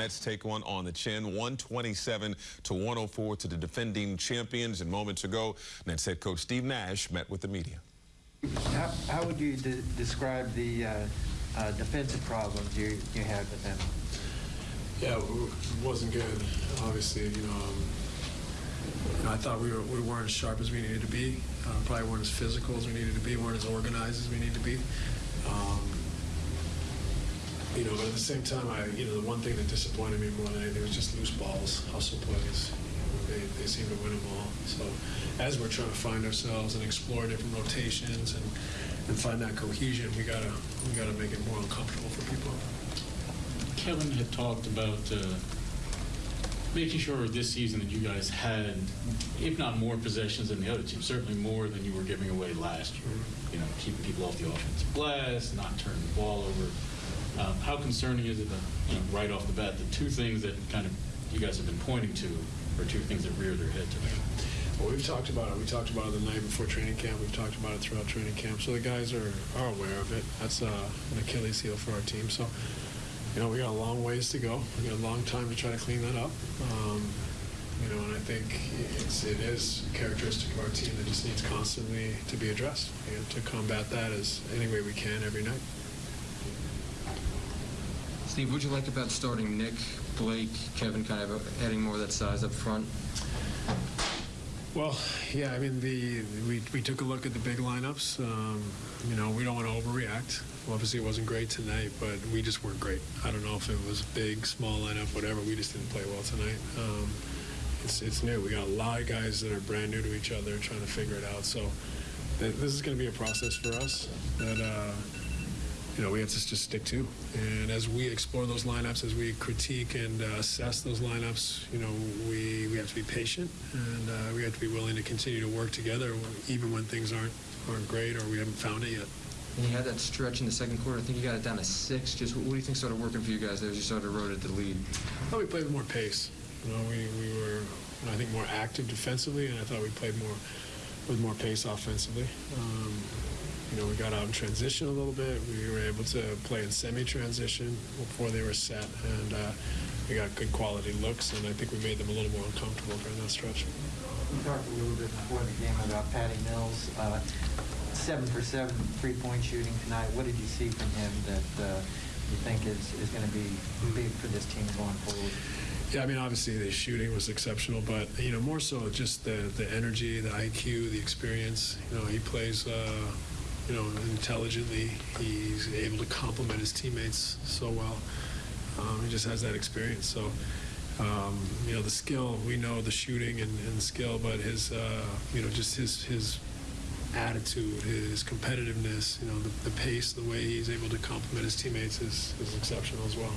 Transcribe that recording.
Nets take one on the chin, 127 to 104 to the defending champions. And moments ago, Nets head coach Steve Nash met with the media. How, how would you de describe the uh, uh, defensive problems you, you had with them? Yeah, it wasn't good. Obviously, you know, um, you know, I thought we, were, we weren't as sharp as we needed to be. Uh, probably weren't as physical as we needed to be. weren't as organized as we needed to be. Um, you know, but at the same time, I, you know, the one thing that disappointed me more than anything was just loose balls, hustle plays. You know, they, they seem to win them all. So as we're trying to find ourselves and explore different rotations and, and find that cohesion, we gotta we gotta make it more uncomfortable for people. Kevin had talked about uh, making sure this season that you guys had, if not more possessions than the other team, certainly more than you were giving away last year. You know, keeping people off the offensive glass, not turning the ball over. Um, how concerning is it that, you know, right off the bat, the two things that kind of you guys have been pointing to are two things that rear their head today? Well, we've talked about it. We talked about it the night before training camp. We've talked about it throughout training camp. So the guys are, are aware of it. That's uh, an Achilles heel for our team. So, you know, we got a long ways to go. We got a long time to try to clean that up. Um, you know, and I think it's, it is characteristic of our team that just needs constantly to be addressed and to combat that as any way we can every night. Steve, would you like about starting Nick, Blake, Kevin, kind of adding more of that size up front? Well, yeah, I mean, the we, we took a look at the big lineups. Um, you know, we don't want to overreact. Well, obviously, it wasn't great tonight, but we just weren't great. I don't know if it was big, small lineup, whatever. We just didn't play well tonight. Um, it's, it's new. We got a lot of guys that are brand new to each other, trying to figure it out. So th this is going to be a process for us that uh, you know we have to just stick to. And as we explore those lineups, as we critique and uh, assess those lineups, you know, we we have to be patient and uh, we have to be willing to continue to work together, even when things aren't aren't great or we haven't found it yet. And you had that stretch in the second quarter. I think you got it down to six. Just what do you think started working for you guys there as you started to rotate the lead? thought we played with more pace. You know, we, we were, I think, more active defensively, and I thought we played more with more pace offensively. Um, you know, we got out in transition a little bit. We were able to play in semi-transition before they were set, and uh, we got good quality looks, and I think we made them a little more uncomfortable during that stretch. We talked a little bit before the game about Patty Mills. Uh, seven for seven three-point shooting tonight. What did you see from him that uh, you think is, is going to be big for this team going forward? Yeah, I mean, obviously the shooting was exceptional, but you know, more so just the the energy, the IQ, the experience. You know, he plays. Uh, you know, intelligently. He's able to complement his teammates so well. Um, he just has that experience. So, um, you know, the skill, we know the shooting and, and skill, but his, uh, you know, just his his attitude, his competitiveness, you know, the, the pace, the way he's able to complement his teammates is, is exceptional as well.